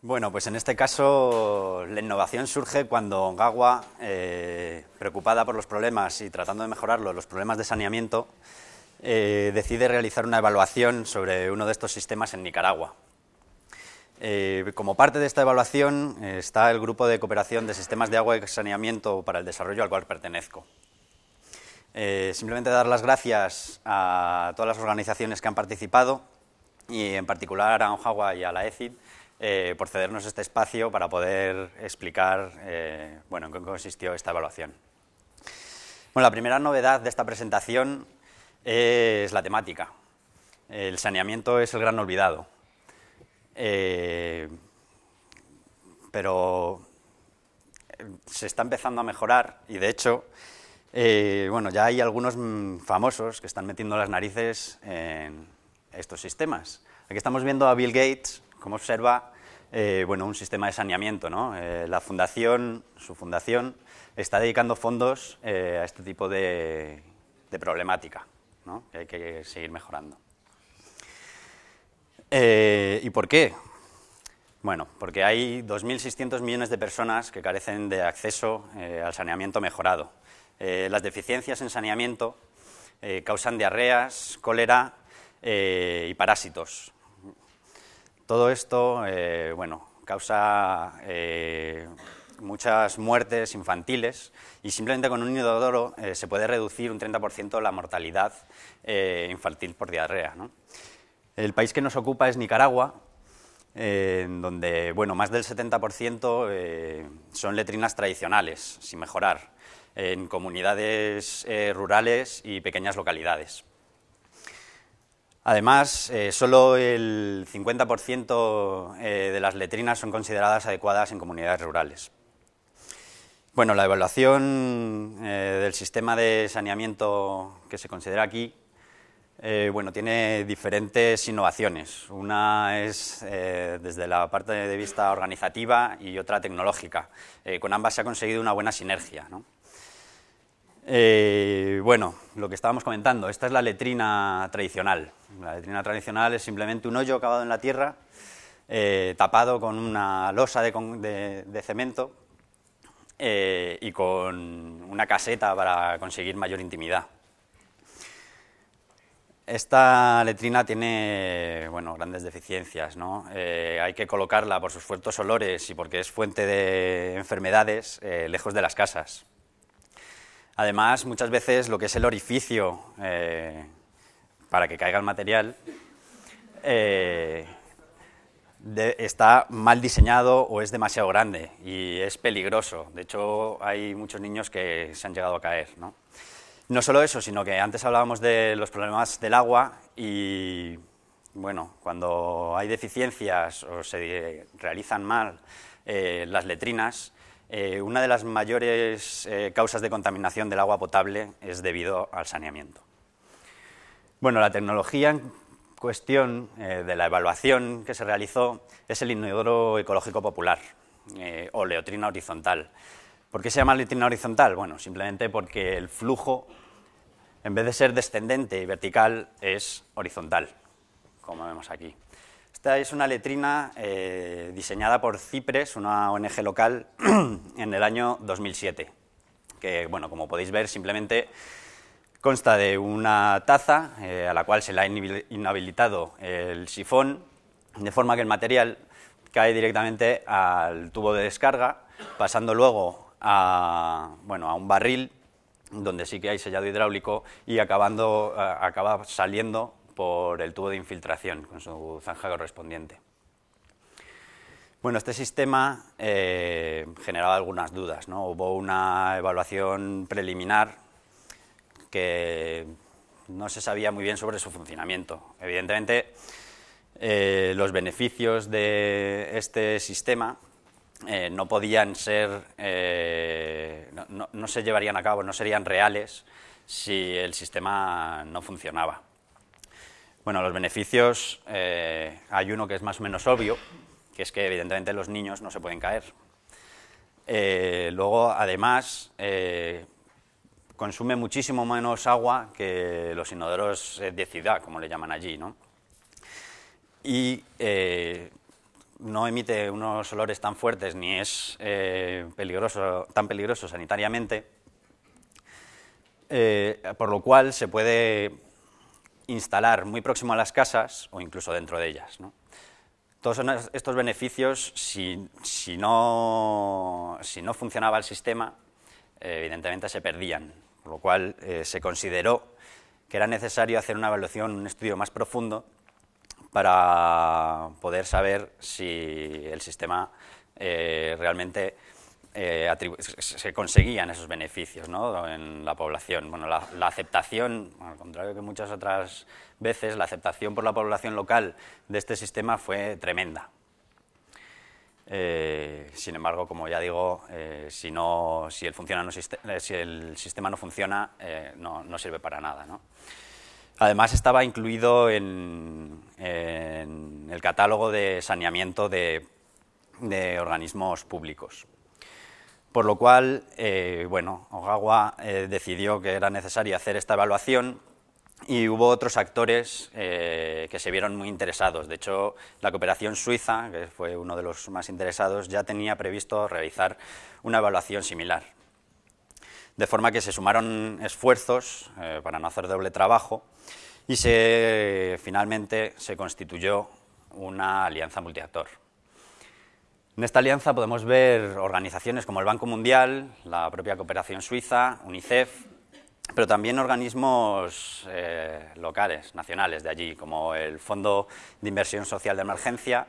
Bueno, pues en este caso la innovación surge cuando Gawa, eh, preocupada por los problemas y tratando de mejorarlos, los problemas de saneamiento, eh, decide realizar una evaluación sobre uno de estos sistemas en Nicaragua. Eh, como parte de esta evaluación está el Grupo de Cooperación de Sistemas de Agua y Saneamiento para el Desarrollo al cual pertenezco. simplemente dar las gracias a todas las organizaciones que han participado y en particular a ONJAGUA y a la ECID eh, por cedernos este espacio para poder explicar eh, bueno, en qué consistió esta evaluación. Bueno, la primera novedad de esta presentación es la temática. El saneamiento es el gran olvidado. Eh, pero se está empezando a mejorar y de hecho bueno, ya hay algunos mm, famosos que están metiendo las narices en estos sistemas. Aquí estamos viendo a Bill Gates, como observa, eh, bueno, un sistema de saneamiento. ¿no? Eh, la fundación, su fundación, está dedicando fondos eh, a este tipo de, problemática, ¿no? que hay que seguir mejorando. ¿Y por qué? Bueno, porque hay 2.600 millones de personas que carecen de acceso al saneamiento mejorado. las deficiencias en saneamiento causan diarreas, cólera y parásitos, todo esto, eh, bueno, causa eh, muchas muertes infantiles y simplemente con un inodoro eh, se puede reducir un 30% la mortalidad infantil por diarrea. El país que nos ocupa es Nicaragua, donde bueno, más del 70% son letrinas tradicionales, sin mejorar, en comunidades rurales y pequeñas localidades. Además, eh, solo el 50% eh, de las letrinas son consideradas adecuadas en comunidades rurales. Bueno, la evaluación eh, del sistema de saneamiento que se considera aquí bueno, tiene diferentes innovaciones. Una es desde la parte de vista organizativa y otra tecnológica. con ambas se ha conseguido una buena sinergia. ¿no? Eh, bueno, lo que estábamos comentando, esta es la letrina tradicional. La letrina tradicional es simplemente un hoyo acabado en la tierra, eh, tapado con una losa de, cemento eh, y con una caseta para conseguir mayor intimidad. Esta letrina tiene bueno, grandes deficiencias. ¿no? hay que colocarla por sus fuertes olores y porque es fuente de enfermedades lejos de las casas. Además, muchas veces lo que es el orificio eh, para que caiga el material eh, está mal diseñado o es demasiado grande y es peligroso. De hecho, hay muchos niños que se han llegado a caer. ¿no? no solo eso, sino que antes hablábamos de los problemas del agua y, bueno, cuando hay deficiencias o se realizan mal eh, las letrinas, eh, una de las mayores eh, causas de contaminación del agua potable es debido al saneamiento. Bueno, la tecnología en cuestión eh, de la evaluación que se realizó es el inodoro ecológico popular, o leotrina horizontal. ¿Por qué se llama leotrina horizontal? Bueno, simplemente porque el flujo, en vez de ser descendente y vertical, es horizontal, como vemos aquí. Esta es una letrina eh, diseñada por Cipres, una ONG local, en el año 2007, que, bueno, como podéis ver, simplemente consta de una taza eh, a la cual se le ha inhabilitado el sifón, de forma que el material cae directamente al tubo de descarga, pasando luego a, bueno, a un barril donde sí que hay sellado hidráulico y acabando, acaba saliendo por el tubo de infiltración con su zanja correspondiente. Bueno, este sistema eh, generaba algunas dudas. Hubo una evaluación preliminar que no se sabía muy bien sobre su funcionamiento. Evidentemente, eh, los beneficios de este sistema eh, no podían ser, no se llevarían a cabo, no serían reales si el sistema no funcionaba. Bueno, los beneficios, eh, hay uno que es más o menos obvio, que es que evidentemente los niños no se pueden caer. Eh, luego, además, eh, consume muchísimo menos agua que los inodoros de ciudad, como le llaman allí. ¿no? Y no emite unos olores tan fuertes ni es peligroso, tan peligroso sanitariamente, por lo cual se puede instalar muy próximo a las casas o incluso dentro de ellas. Todos estos beneficios, si, no, si no funcionaba el sistema, evidentemente se perdían, por lo cual se consideró que era necesario hacer una evaluación, un estudio más profundo para poder saber si el sistema eh, realmente eh, se conseguían esos beneficios en la población. Bueno, la, aceptación, al contrario que muchas otras veces, la aceptación por la población local de este sistema fue tremenda. Eh, sin embargo, como ya digo, si, no, si, el si, el sistema no funciona, no, no, sirve para nada. ¿no? Además estaba incluido en, el catálogo de saneamiento de, organismos públicos. Por lo cual, eh, bueno, Ogawa eh, decidió que era necesario hacer esta evaluación y hubo otros actores eh, que se vieron muy interesados. De hecho, la cooperación suiza, que fue uno de los más interesados, ya tenía previsto realizar una evaluación similar. De forma que se sumaron esfuerzos para no hacer doble trabajo y se, finalmente se constituyó una alianza multiactor. En esta alianza podemos ver organizaciones como el Banco Mundial, la propia Cooperación Suiza, UNICEF, pero también organismos eh, locales, nacionales de allí, como el Fondo de Inversión Social de Emergencia,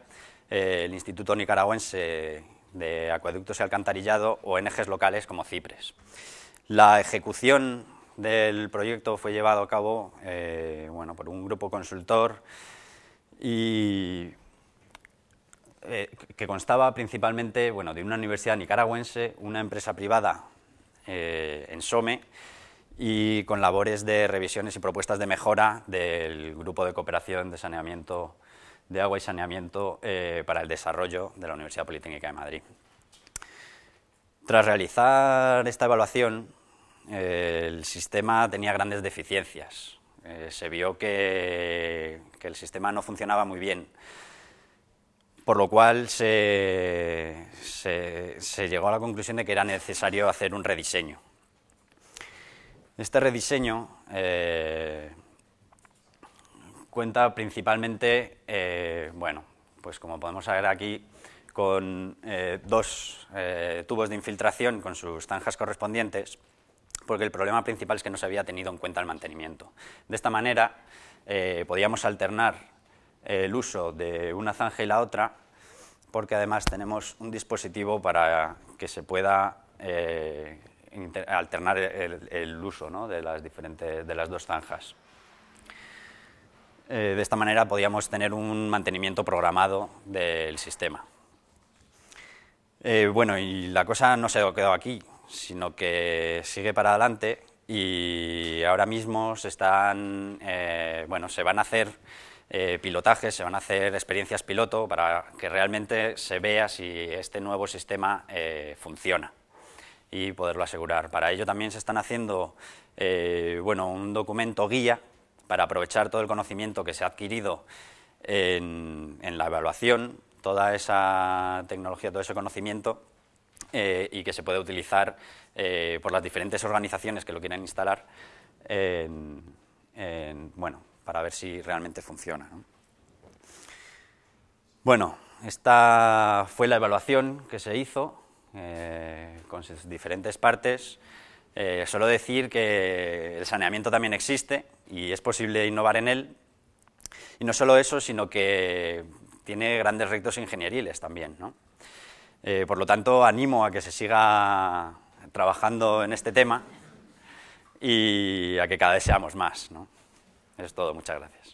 eh, el Instituto Nicaragüense de Acueductos y Alcantarillado o ONGs locales como CIPRES. La ejecución del proyecto fue llevado a cabo eh, bueno, por un grupo consultor y eh, que constaba principalmente bueno, de una universidad nicaragüense, una empresa privada eh, en SOME y con labores de revisiones y propuestas de mejora del Grupo de Cooperación de Saneamiento de Agua y Saneamiento para el Desarrollo de la Universidad Politécnica de Madrid. Tras realizar esta evaluación, el sistema tenía grandes deficiencias. Eh, se vio que, el sistema no funcionaba muy bien, por lo cual se, llegó a la conclusión de que era necesario hacer un rediseño. Este rediseño eh, cuenta principalmente, eh, bueno, pues como podemos ver aquí, con dos tubos de infiltración con sus zanjas correspondientes, porque el problema principal es que no se había tenido en cuenta el mantenimiento. De esta manera eh, podíamos alternar el uso de una zanja y la otra, porque además tenemos un dispositivo para que se pueda eh, alternar el, uso de, las diferentes, de las dos zanjas. Eh, de esta manera podíamos tener un mantenimiento programado del sistema. bueno, y la cosa no se quedó aquí sino que sigue para adelante y ahora mismo se están, eh, bueno, se van a hacer eh, pilotajes, se van a hacer experiencias piloto para que realmente se vea si este nuevo sistema eh, funciona y poderlo asegurar. Para ello también se están haciendo bueno, un documento guía para aprovechar todo el conocimiento que se ha adquirido en, en la evaluación, toda esa tecnología, todo ese conocimiento eh, y que se puede utilizar eh, por las diferentes organizaciones que lo quieren instalar bueno, para ver si realmente funciona. Bueno, esta fue la evaluación que se hizo eh, con sus diferentes partes. solo decir que el saneamiento también existe y es posible innovar en él. Y no solo eso, sino que tiene grandes retos ingenieriles también. Eh, por lo tanto, animo a que se siga trabajando en este tema y a que cada vez seamos más. Es todo, muchas gracias.